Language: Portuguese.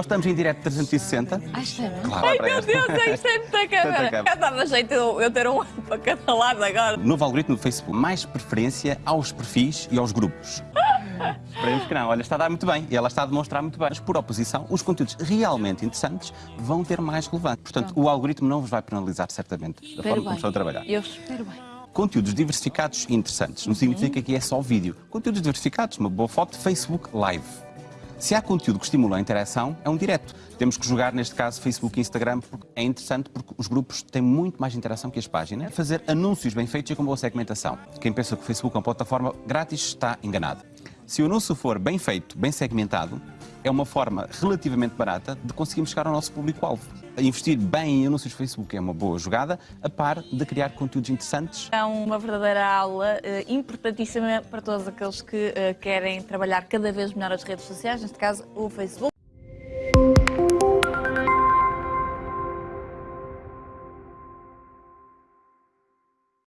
Nós estamos em direto 360. Ah, está bem. Claro, Ai meu esta. Deus, isto é muita câmera. Já dava jeito eu, eu ter um para cada lado agora. Novo algoritmo do Facebook, mais preferência aos perfis e aos grupos. Esperemos que não. Olha, está a dar muito bem e ela está a demonstrar muito bem. Mas, por oposição, os conteúdos realmente interessantes vão ter mais relevância. Portanto, o algoritmo não vos vai penalizar, certamente, da forma como estão a trabalhar. Eu espero bem. Conteúdos diversificados e interessantes. Não significa que é só vídeo. Conteúdos diversificados, uma boa foto, Facebook Live. Se há conteúdo que estimula a interação, é um direto. Temos que jogar, neste caso, Facebook e Instagram, porque é interessante porque os grupos têm muito mais interação que as páginas. Fazer anúncios bem feitos e com boa segmentação. Quem pensa que o Facebook é uma plataforma grátis está enganado. Se o anúncio for bem feito, bem segmentado, é uma forma relativamente barata de conseguirmos chegar ao nosso público-alvo. Investir bem em anúncios do Facebook é uma boa jogada, a par de criar conteúdos interessantes É uma verdadeira aula eh, importantíssima para todos aqueles que eh, querem trabalhar cada vez melhor as redes sociais, neste caso o Facebook.